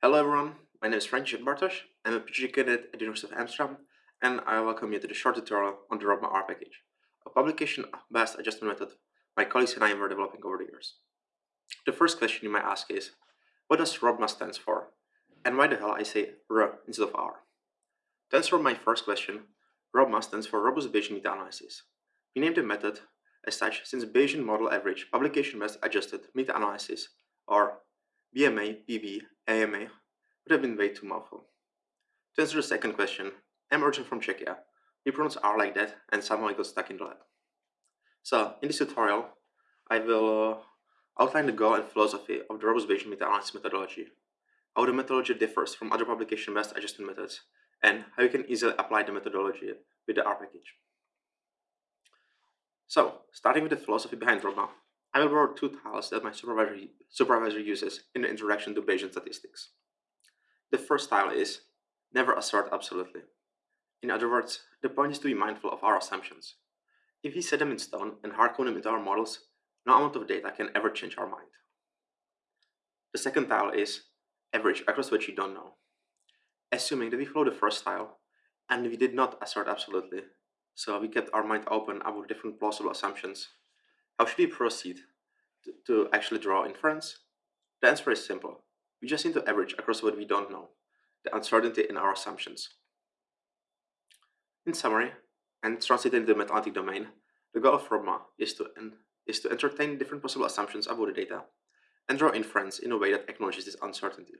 Hello everyone, my name is František Bartoš, I'm a PhD candidate at the University of Amsterdam, and I welcome you to the short tutorial on the ROBMA R package, a publication bias adjustment method my colleagues and I were developing over the years. The first question you might ask is, what does ROBMA stands for? And why the hell I say R instead of R? To answer my first question, ROBMA stands for Robust Bayesian Meta-Analysis. We named the method as such since Bayesian Model Average Publication Bias Adjusted Meta-Analysis, or BMA, PV, AMA, would have been way too mouthful. To answer the second question, I'm originally from Czechia. We pronounce R like that, and somehow I got stuck in the lab. So, in this tutorial, I will uh, outline the goal and philosophy of the robust Bayesian meta-analysis methodology, how the methodology differs from other publication bias adjustment methods, and how you can easily apply the methodology with the R package. So, starting with the philosophy behind ROBMA, I will borrow two tiles that my supervisor, supervisor uses in the introduction to Bayesian statistics. The first tile is, never assert absolutely. In other words, the point is to be mindful of our assumptions. If we set them in stone and hardcode them into our models, no amount of data can ever change our mind. The second tile is average across what you don't know. Assuming that we follow the first tile, and we did not assert absolutely, so we kept our mind open about different plausible assumptions, how should we proceed to, actually draw inference? The answer is simple. We just need to average across what we don't know, the uncertainty in our assumptions. In summary, and translated into the meta-analytic domain, the goal of ROBMA is to, is to entertain different possible assumptions about the data and draw inference in a way that acknowledges this uncertainty.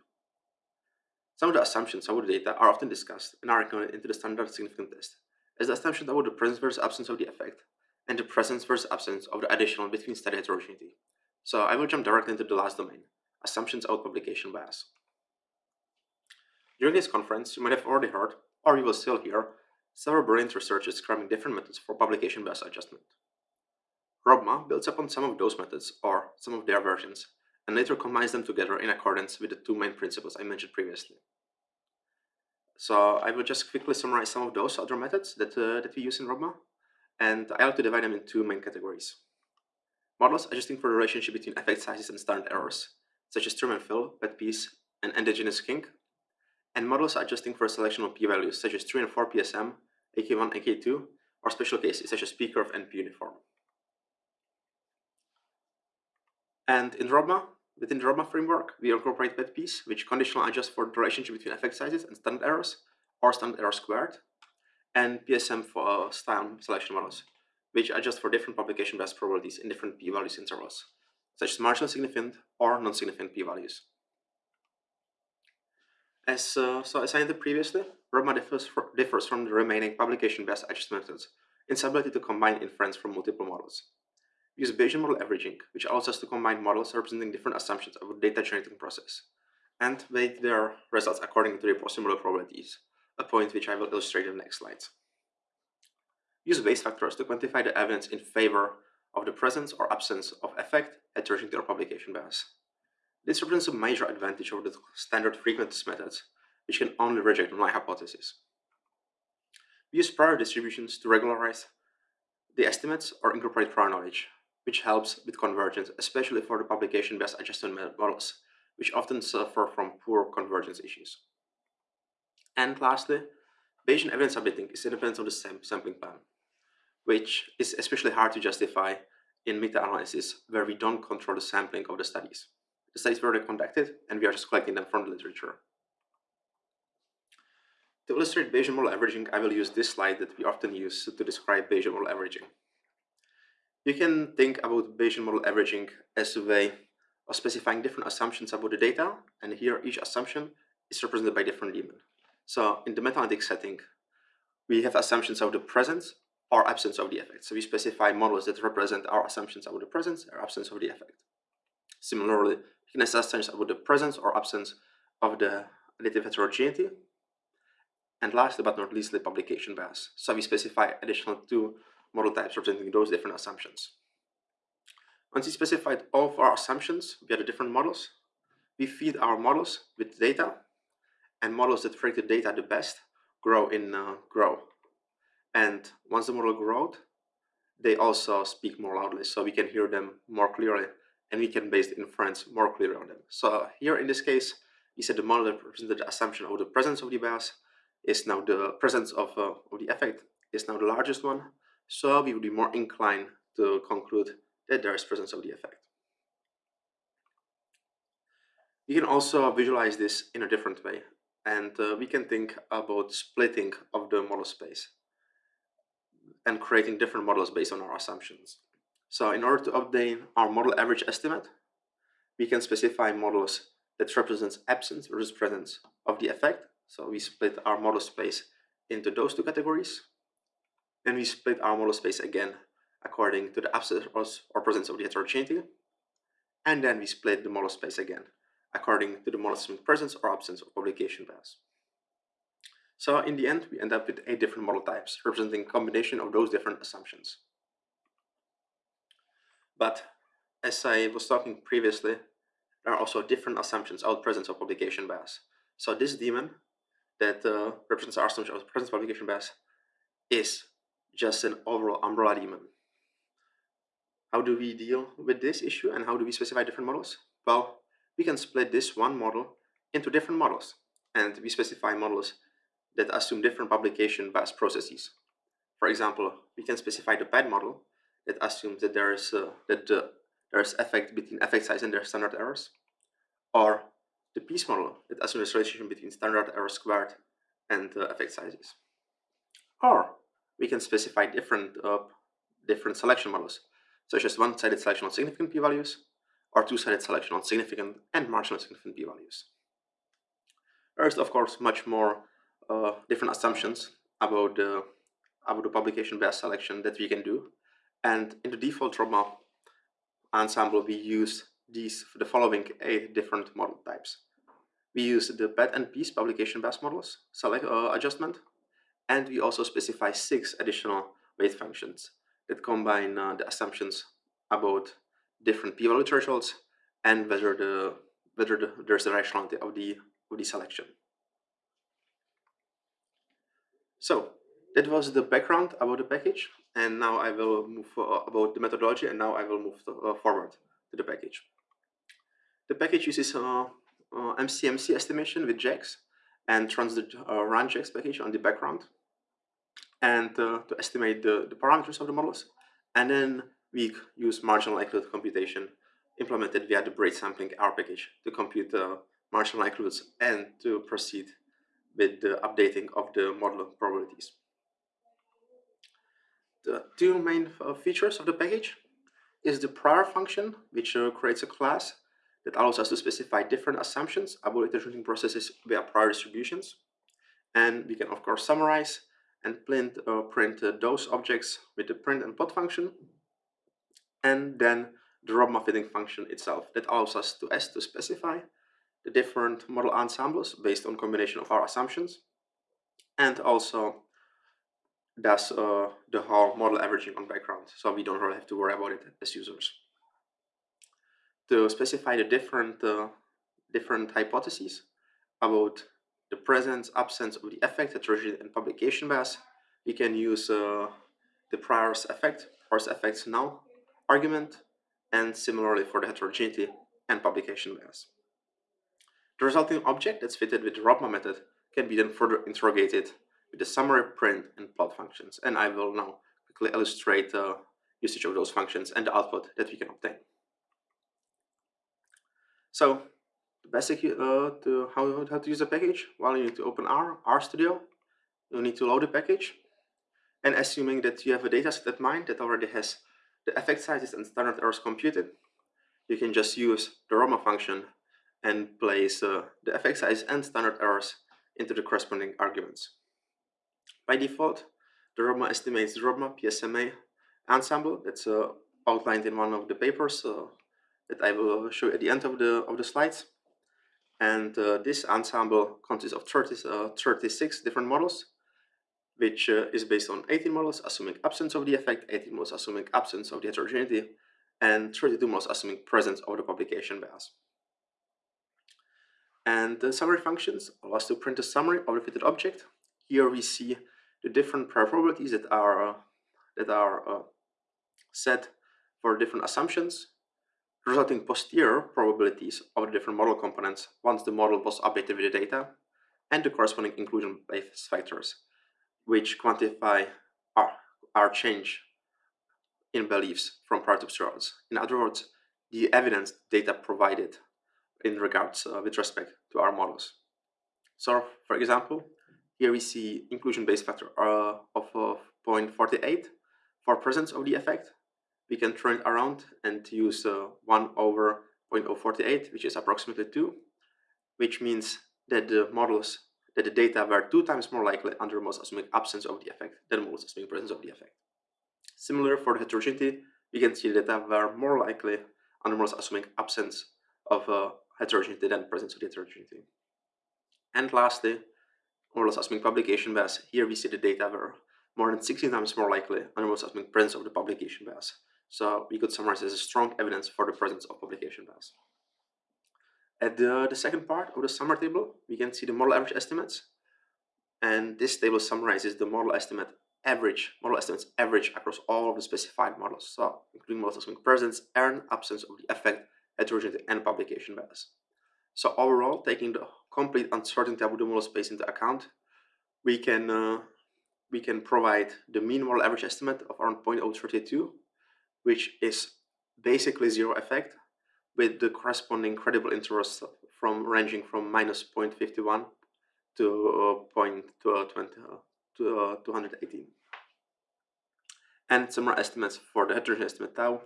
Some of the assumptions about the data are often discussed and are included into the standard significant test, as the assumption about the presence versus absence of the effect, and the presence versus absence of the additional between study heterogeneity. So I will jump directly into the last domain, assumptions about publication bias. During this conference, you might have already heard, or you will still hear, several brilliant researchers describing different methods for publication bias adjustment. ROBMA builds upon some of those methods, or some of their versions, and later combines them together in accordance with the two main principles I mentioned previously. So I will just quickly summarize some of those other methods that, uh, that we use in ROBMA, and I like to divide them in two main categories. Models adjusting for the relationship between effect sizes and standard errors, such as trim and fill, PET-PEESE, and endogenous kink, and models adjusting for a selection of p-values, such as 3 and 4 PSM, AK1, AK2, or special cases such as P-curve and P-uniform. And in ROBMA, within the ROBMA framework, we incorporate PET-PEESE, which conditionally adjusts for the relationship between effect sizes and standard errors, or standard error squared, and PSM for style selection models, which adjust for different publication bias probabilities in different p-values intervals, such as marginally significant or non-significant p-values. As, uh, so as I said previously, ROBMA differs, differs from the remaining publication bias adjustment methods in its ability to combine inference from multiple models. We use Bayesian model averaging, which allows us to combine models representing different assumptions about the data generating process, and weight their results according to their possible probabilities, a point which I will illustrate in the next slides. Use Bayes factors to quantify the evidence in favor of the presence or absence of effect heterogeneity or publication bias. This represents a major advantage over the standard frequentist methods which can only reject null hypothesis. We use prior distributions to regularize the estimates or incorporate prior knowledge, which helps with convergence, especially for the publication bias adjustment models, which often suffer from poor convergence issues. And lastly, Bayesian evidence updating is independent of the sam sampling plan, which is especially hard to justify in meta-analysis where we don't control the sampling of the studies. The studies were conducted, and we are just collecting them from the literature. To illustrate Bayesian model averaging, I will use this slide that we often use to describe Bayesian model averaging. You can think about Bayesian model averaging as a way of specifying different assumptions about the data, and here each assumption is represented by different daemon. So in the meta-analytic setting, we have assumptions of the presence or absence of the effect. So we specify models that represent our assumptions about the presence or absence of the effect. Similarly, you can assess assumptions about the presence or absence of the additive heterogeneity and last but not least, the publication bias. So we specify additional two model types representing those different assumptions. Once we specified all of our assumptions via the different models, we feed our models with data, and models that predict the data the best grow in uh, grow. And once the model grows, they also speak more loudly, so we can hear them more clearly, and we can base the inference more clearly on them. So here in this case, we said the model that represented the assumption of the presence of the bias is now the presence of, uh, of the effect is now the largest one. So we would be more inclined to conclude that there is presence of the effect. You can also visualize this in a different way. And uh, we can think about splitting of the model space and creating different models based on our assumptions. So in order to obtain our model average estimate, we can specify models that represents absence versus presence of the effect. So we split our model space into those two categories. And we split our model space again according to the absence or presence of the heterogeneity. And then we split the model space again according to the model presence or absence of publication bias. So in the end, we end up with eight different model types representing a combination of those different assumptions. But as I was talking previously, there are also different assumptions of presence of publication bias. So this daemon that uh, represents our assumption of presence of publication bias is just an overall umbrella daemon. How do we deal with this issue and how do we specify different models? Well, we can split this one model into different models and we specify models that assume different publication bias processes. For example, we can specify the PET model that assumes that there is uh, that uh, there is effect between effect size and their standard errors, or the PEESE model that assumes a relationship between standard error squared and uh, effect sizes. Or we can specify different uh, different selection models, such as one-sided selection on significant p-values, or two-sided selection on significant and marginally significant p-values. There is, of course, much more uh, different assumptions about the about the publication bias selection that we can do. And in the default ROBMA ensemble, we use these the following eight different model types. We use the PET and PEESE publication bias models select uh, adjustment, and we also specify six additional weight functions that combine uh, the assumptions about different p-value thresholds and whether the whether the, there's a rationality of the of the selection. So that was the background about the package, and now I will move uh, about the methodology, and now I will move to, uh, forward to the package. The package uses uh, MCMC estimation with JAGS and runs the uh, rjags package on the background and uh, to estimate the, the parameters of the models. And then we use marginal likelihood computation implemented via the bridgesampling R package to compute the marginal likelihoods and to proceed with the updating of the model probabilities. The two main uh, features of the package is the prior function, which uh, creates a class that allows us to specify different assumptions about iterating processes via prior distributions. And we can, of course, summarize and print, uh, print uh, those objects with the print and plot function. And then the ROBMA fitting function itself that allows us to, S to specify the different model ensembles based on combination of our assumptions and also does uh, the whole model averaging on background so we don't really have to worry about it as users. To specify the different uh, different hypotheses about the presence, absence of the effect, heterogeneity, and publication bias, we can use uh, the priors effect, priors effects null argument, and similarly for the heterogeneity and publication bias. The resulting object that's fitted with the ROBMA method can be then further interrogated with the summary, print, and plot functions. And I will now quickly illustrate the usage of those functions and the output that we can obtain. So the basic uh, to how, how to use a package, well, you need to open R, RStudio. You need to load the package. And assuming that you have a dataset at mind that already has the effect sizes and standard errors computed, you can just use the ROBMA function and place uh, the effect size and standard errors into the corresponding arguments. By default, the ROBMA estimates the ROBMA PSMA ensemble that's uh, outlined in one of the papers uh, that I will show at the end of the, of the slides. And uh, this ensemble consists of 30, uh, 36 different models, which uh, is based on 18 models assuming absence of the effect, 18 models assuming absence of the heterogeneity, and 32 models assuming presence of the publication bias. And the summary functions allow us to print a summary of the fitted object. Here we see the different probabilities that are uh, that are uh, set for different assumptions. resulting posterior probabilities of the different model components once the model was updated with the data, and the corresponding inclusion Bayes factors, which quantify our, our change in beliefs from prior to observables. In other words, the evidence data provided in regards uh, with respect to our models. So, for example, here we see inclusion Bayes factor uh, of uh, 0.48 for presence of the effect. We can turn it around and use uh, 1 over 0.048, which is approximately 2, which means that the models, that the data were two times more likely under models assuming absence of the effect than models assuming presence of the effect. Similar for the heterogeneity, we can see that data were more likely under models assuming absence of uh, heterogeneity than presence of the heterogeneity. And lastly, assuming publication bias. Here we see the data were more than 16 times more likely under models assuming presence of the publication bias. So we could summarize as a strong evidence for the presence of publication bias. At the, the second part of the summary table, we can see the model average estimates. And this table summarizes the model estimate average, model estimates average across all of the specified models. So including models assuming presence and absence of the effect, heterogeneity, and publication bias. So overall, taking the complete uncertainty of the model space into account, we can uh, we can provide the mean model average estimate of around 0.032, which is basically zero effect with the corresponding credible intervals from ranging from minus 0.51 to uh, 0.20 uh, to 218. And similar estimates for the heterogeneous estimate tau,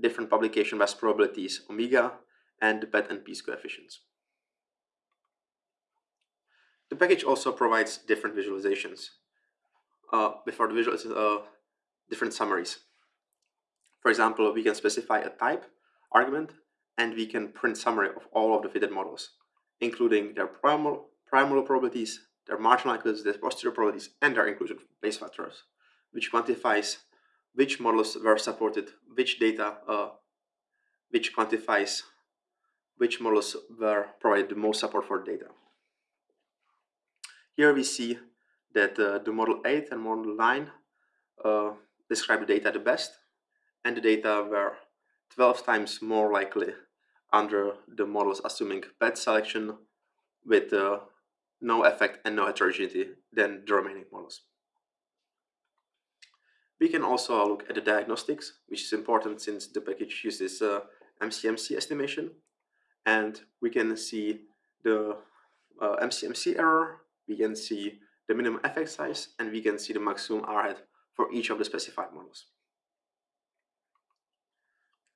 different publication bias probabilities omega, and the PET and PEESE coefficients. The package also provides different visualizations. Uh, before the visual, uh, different summaries. For example, we can specify a type argument and we can print summary of all of the fitted models, including their primal, primal probabilities, their marginal likelihoods, their posterior probabilities, and their inclusion Bayes factors, which quantifies which models were supported, which data, uh, which quantifies which models were provided the most support for data. Here we see that uh, the model 8 and model 9 uh, describe the data the best, and the data were 12 times more likely under the models assuming PET selection with uh, no effect and no heterogeneity than the remaining models. We can also look at the diagnostics, which is important since the package uses uh, MCMC estimation. And we can see the uh, MCMC error, we can see the minimum effect size, and we can see the maximum R for each of the specified models.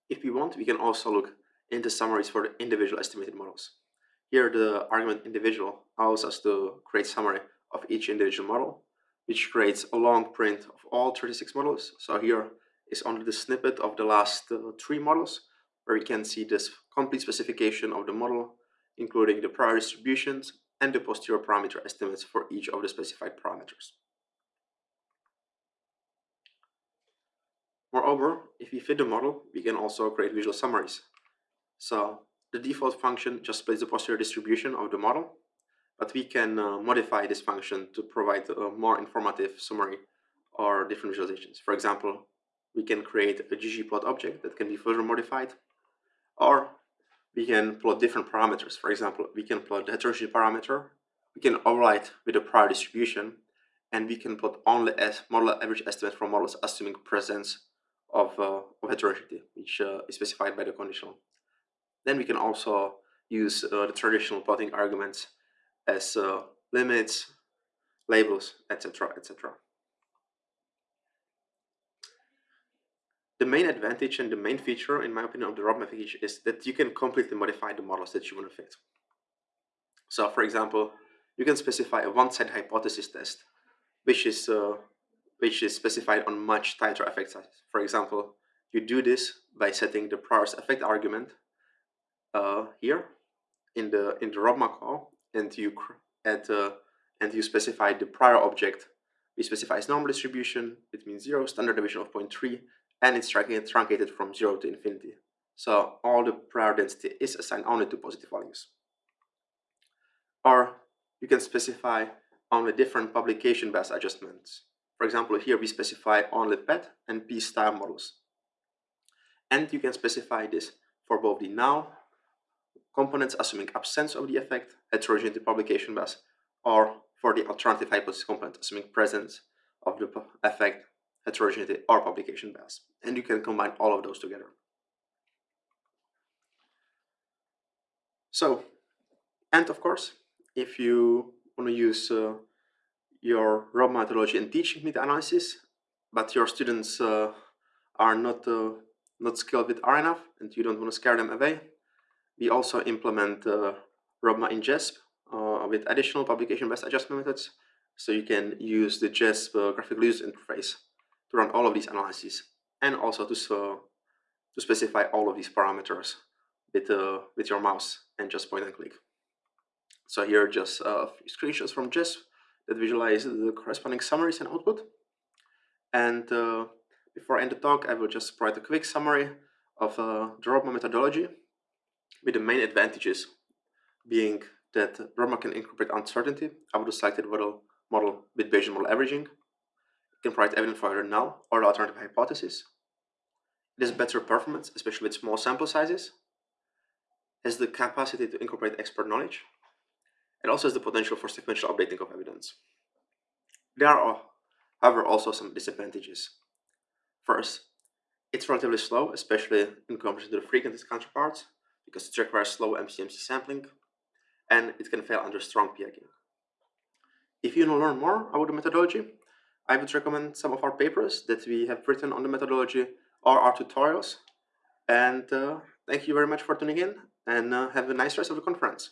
If we want, we can also look into summaries for the individual estimated models. Here, the argument individual allows us to create summary of each individual model, which creates a long print of all 36 models. So here is only the snippet of the last uh, three models, where we can see this complete specification of the model, including the prior distributions and the posterior parameter estimates for each of the specified parameters. Moreover, if we fit the model, we can also create visual summaries. So the default function just splits the posterior distribution of the model, but we can uh, modify this function to provide a more informative summary or different visualizations. For example, we can create a ggplot object that can be further modified, or we can plot different parameters. For example, we can plot the heterogeneity parameter, we can override with a prior distribution, and we can plot only as model average estimate from models assuming presence of, uh, of heterogeneity, which uh, is specified by the conditional. Then we can also use uh, the traditional plotting arguments as uh, limits, labels, etc., etc. The main advantage and the main feature, in my opinion, of the ROB package is that you can completely modify the models that you want to fit. So, for example, you can specify a one-sided hypothesis test, which is uh, which is specified on much tighter effect sizes. For example, you do this by setting the prior's effect argument uh, here in the in the ROBMA call, and you add uh, and you specify the prior object. We specify its normal distribution, it means zero, standard deviation of 0.3, and it's truncated from zero to infinity. So all the prior density is assigned only to positive values. Or you can specify only different publication bias adjustments. For example, here we specify only PET and PEESE style models. And you can specify this for both the null components assuming absence of the effect, heterogeneity publication bias, or for the alternative hypothesis component assuming presence of the effect, heterogeneity, or publication bias. And you can combine all of those together. So, and of course, if you want to use uh, your ROB methodology in teaching meta-analysis, but your students uh, are not uh, not skilled with R enough and you don't want to scare them away, we also implement uh, ROBMA in JASP uh, with additional publication bias adjustment methods. So you can use the JASP uh, graphical user interface to run all of these analyses and also to, to specify all of these parameters with, uh, with your mouse and just point and click. So here are just a few screenshots from JASP that visualize the corresponding summaries and output. And uh, before I end the talk, I will just provide a quick summary of uh, the ROBMA methodology with the main advantages being that ROBMA can incorporate uncertainty out of the selected model, model with Bayesian model averaging. It can provide evidence for either null or alternative hypothesis. It has better performance, especially with small sample sizes. Has the capacity to incorporate expert knowledge. It also has the potential for sequential updating of evidence. There are, however, also some disadvantages. First, it's relatively slow, especially in comparison to the frequentist counterparts, because it requires slow MCMC sampling, and it can fail under strong p-hacking. If you want to learn more about the methodology, I would recommend some of our papers that we have written on the methodology or our tutorials. And uh, thank you very much for tuning in and uh, have a nice rest of the conference.